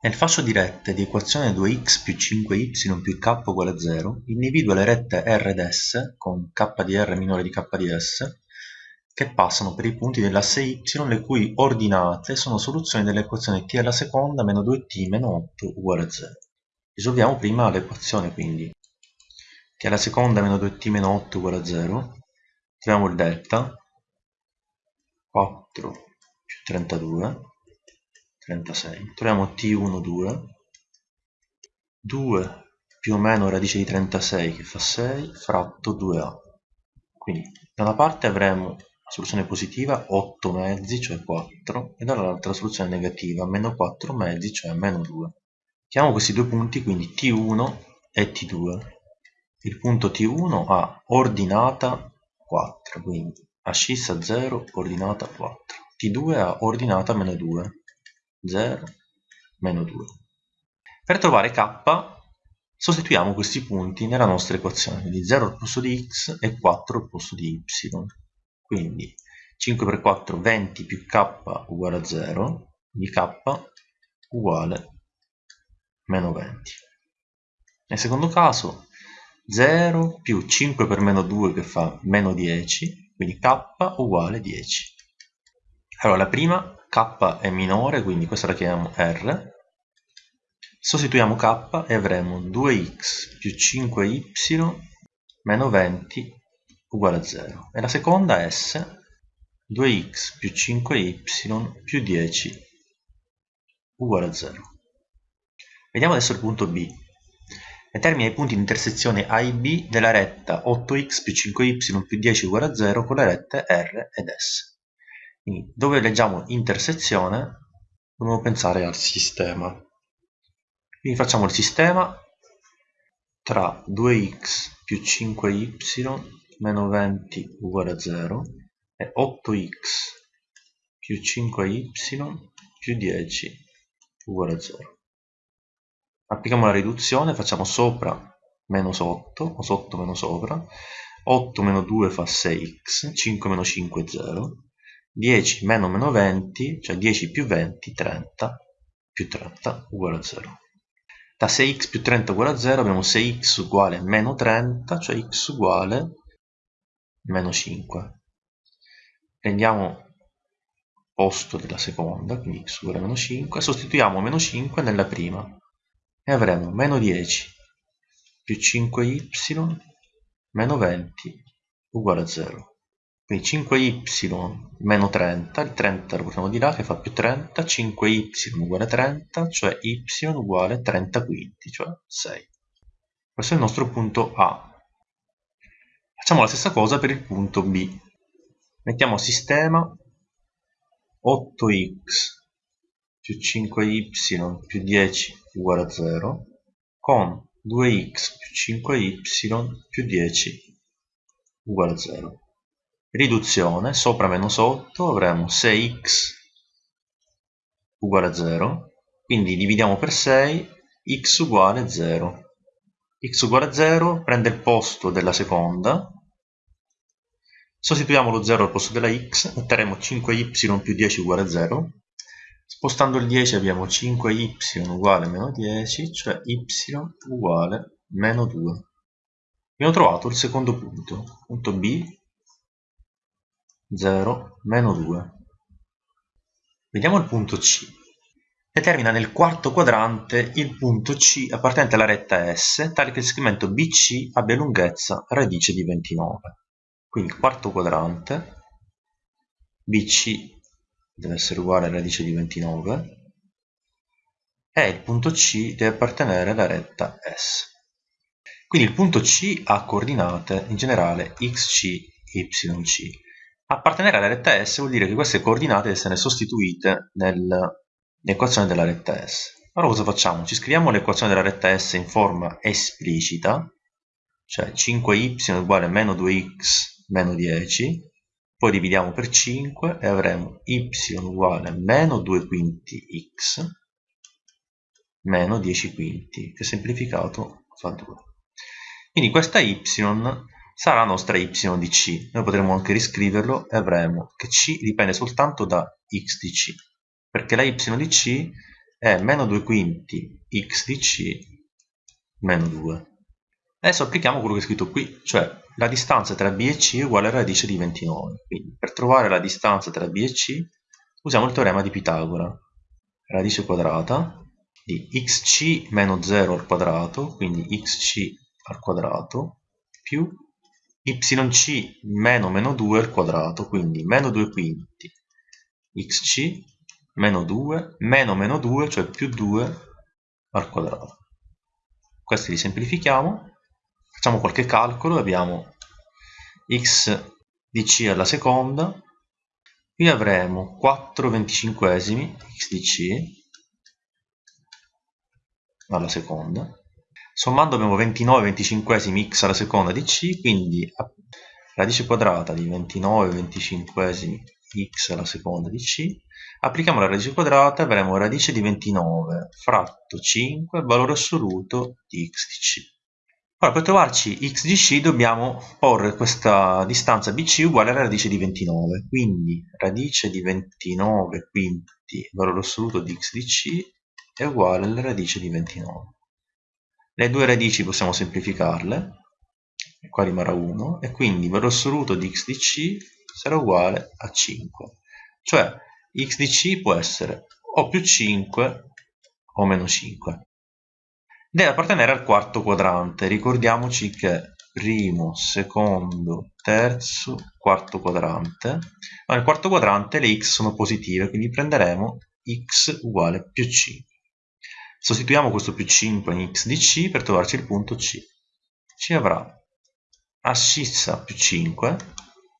Nel fascio di rette di equazione 2x più 5y più k uguale a 0, individua le rette R ed S con k di R minore di k di S che passano per i punti dell'asse y le cui ordinate sono soluzioni dell'equazione t alla seconda meno 2t meno 8 uguale a 0. Risolviamo prima l'equazione quindi. t alla seconda meno 2t meno 8 uguale a 0. Troviamo il delta 4 più 32 36. Troviamo t1, 2. 2 più o meno radice di 36 che fa 6 fratto 2a. Quindi da una parte avremo la soluzione positiva 8 mezzi, cioè 4, e dall'altra la soluzione negativa meno 4 mezzi, cioè meno 2. Chiamiamo questi due punti quindi t1 e t2. Il punto t1 ha ordinata 4, quindi ascissa 0, ordinata 4. t2 ha ordinata meno 2. 0, meno 2. Per trovare k sostituiamo questi punti nella nostra equazione, quindi 0 al posto di x e 4 al posto di y. Quindi 5 per 4, 20 più k uguale a 0, quindi k uguale meno 20. Nel secondo caso 0 più 5 per meno 2 che fa meno 10, quindi k uguale 10. Allora la prima k è minore, quindi questa la chiamiamo r. Sostituiamo k e avremo 2x più 5y meno 20 uguale a 0. E la seconda s, 2x più 5y più 10 uguale a 0. Vediamo adesso il punto B. Determina i punti di intersezione A e B della retta 8x più 5y più 10 uguale a 0 con le rette R ed S. Dove leggiamo intersezione, dobbiamo pensare al sistema. Quindi facciamo il sistema tra 2x più 5y meno 20 uguale a 0 e 8x più 5y più 10 uguale a 0. Applichiamo la riduzione, facciamo sopra meno sotto, o sotto meno sopra, 8 meno 2 fa 6x, 5 meno 5 è 0, 10 meno meno 20, cioè 10 più 20, 30, più 30 uguale a 0. Da 6x più 30 uguale a 0 abbiamo 6x uguale meno 30, cioè x uguale meno 5. Prendiamo posto della seconda, quindi x uguale meno 5, sostituiamo meno 5 nella prima e avremo meno 10 più 5y meno 20 uguale a 0. Quindi 5y meno 30, il 30 lo portiamo di là che fa più 30, 5y uguale 30, cioè y uguale 30 quinti, cioè 6. Questo è il nostro punto A. Facciamo la stessa cosa per il punto B. Mettiamo a sistema 8x più 5y più 10 uguale a 0 con 2x più 5y più 10 uguale a 0 riduzione, sopra meno sotto avremo 6x uguale a 0, quindi dividiamo per 6, x uguale 0. x uguale a 0 prende il posto della seconda, sostituiamo lo 0 al posto della x, otterremo 5y più 10 uguale a 0, spostando il 10 abbiamo 5y uguale a meno 10, cioè y uguale meno 2. Abbiamo trovato il secondo punto, punto B 0, meno 2. Vediamo il punto C. Determina nel quarto quadrante il punto C appartenente alla retta S, tale che il segmento BC abbia lunghezza radice di 29. Quindi il quarto quadrante, BC deve essere uguale a radice di 29, e il punto C deve appartenere alla retta S. Quindi il punto C ha coordinate in generale xc, yc. Appartenere alla retta S vuol dire che queste coordinate essere sostituite nell'equazione della retta S. Allora cosa facciamo? Ci scriviamo l'equazione della retta S in forma esplicita, cioè 5y uguale a meno 2x meno 10, poi dividiamo per 5 e avremo y uguale a meno 2 quinti x meno 10 quinti, che semplificato fa 2. Quindi questa y sarà la nostra y di c. Noi potremmo anche riscriverlo e avremo che c dipende soltanto da x di c, perché la y di c è meno 2 quinti x di c meno 2. Adesso applichiamo quello che è scritto qui, cioè la distanza tra b e c è uguale a radice di 29. Quindi per trovare la distanza tra b e c usiamo il teorema di Pitagora. Radice quadrata di xc meno 0 al quadrato, quindi xc al quadrato, più yc meno meno 2 al quadrato, quindi meno 2 quinti xc meno 2 meno meno 2, cioè più 2 al quadrato. Questi li semplifichiamo, facciamo qualche calcolo, abbiamo x di c alla seconda, qui avremo 4 venticinquesimi x di c alla seconda, sommando abbiamo 29 venticinquesimi x alla seconda di c, quindi radice quadrata di 29 venticinquesimi x alla seconda di c, applichiamo la radice quadrata e avremo radice di 29 fratto 5, valore assoluto di x di c. Ora per trovarci x di c dobbiamo porre questa distanza bc uguale alla radice di 29, quindi radice di 29 quinti valore assoluto di x di c è uguale alla radice di 29. Le due radici possiamo semplificarle, e qua rimarrà 1, e quindi il valore assoluto di x di c sarà uguale a 5. Cioè x di c può essere o più 5 o meno 5. Deve appartenere al quarto quadrante. Ricordiamoci che primo, secondo, terzo, quarto quadrante. Nel quarto quadrante le x sono positive, quindi prenderemo x uguale più 5. Sostituiamo questo più 5 in x di c per trovarci il punto c. Ci avrà ascissa più 5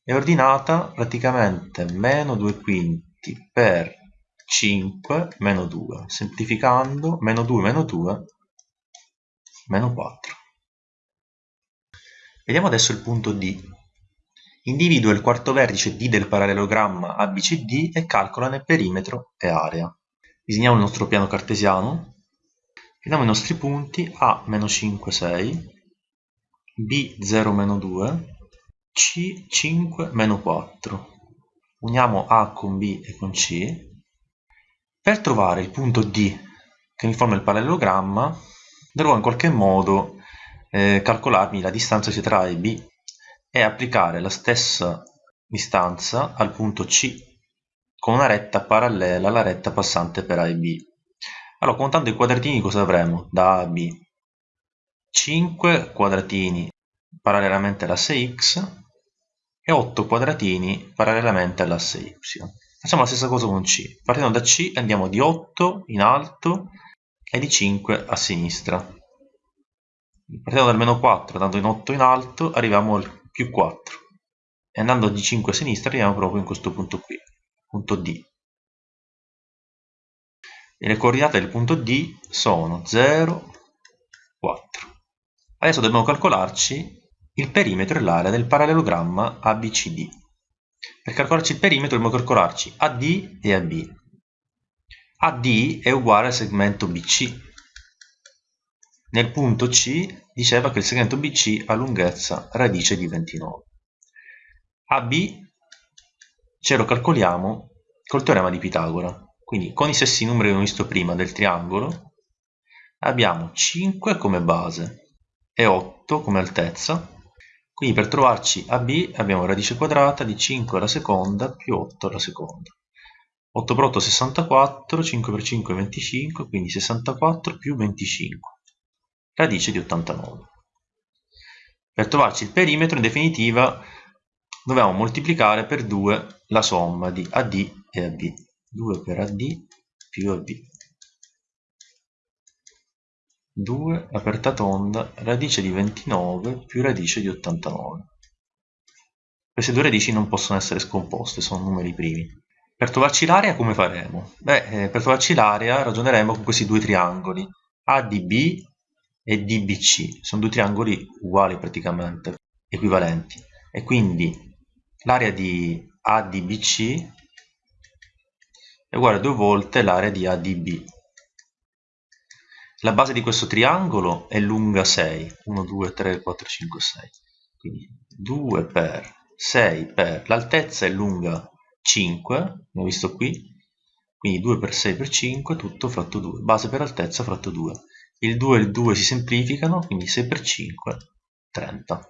è ordinata praticamente meno 2 quinti per 5 meno 2. Semplificando, meno 2 meno 2, meno 4. Vediamo adesso il punto D. Individua il quarto vertice D del parallelogramma ABCD e calcolane perimetro e area. Disegniamo il nostro piano cartesiano Prendiamo i nostri punti A meno 5, 6, B 0, meno 2, C 5, meno 4. Uniamo A con B e con C. Per trovare il punto D che mi forma il parallelogramma, dovrò in qualche modo eh, calcolarmi la distanza sia tra A e B e applicare la stessa distanza al punto C con una retta parallela alla retta passante per A e B. Allora, contando i quadratini cosa avremo da A a B? 5 quadratini parallelamente all'asse x e 8 quadratini parallelamente all'asse y. Facciamo la stessa cosa con C. Partendo da C andiamo di 8 in alto e di 5 a sinistra. Partendo dal meno 4, andando in 8 in alto, arriviamo al più 4. E andando di 5 a sinistra arriviamo proprio in questo punto qui, punto D e le coordinate del punto D sono 0, 4. Adesso dobbiamo calcolarci il perimetro e l'area del parallelogramma ABCD. Per calcolarci il perimetro dobbiamo calcolarci AD e AB. AD è uguale al segmento BC. Nel punto C diceva che il segmento BC ha lunghezza radice di 29. AB ce lo calcoliamo col teorema di Pitagora. Quindi con i stessi numeri che abbiamo visto prima del triangolo abbiamo 5 come base e 8 come altezza. Quindi per trovarci AB abbiamo radice quadrata di 5 alla seconda più 8 alla seconda. 8 per 8 64, 5 per 5 25, quindi 64 più 25, radice di 89. Per trovarci il perimetro, in definitiva, dobbiamo moltiplicare per 2 la somma di AD e AB. 2 per AD più AB 2 aperta tonda radice di 29 più radice di 89 queste due radici non possono essere scomposte sono numeri primi. Per trovarci l'area come faremo? Beh, eh, per trovarci l'area ragioneremo con questi due triangoli ADB e DBC sono due triangoli uguali praticamente equivalenti. E quindi l'area di ADBC è uguale a due volte l'area di ADB. La base di questo triangolo è lunga 6, 1, 2, 3, 4, 5, 6. Quindi 2 per 6 per l'altezza è lunga 5, abbiamo visto qui, quindi 2 per 6 per 5 tutto fratto 2 base per altezza fratto 2 il 2 e il 2 si semplificano quindi 6 per 5 30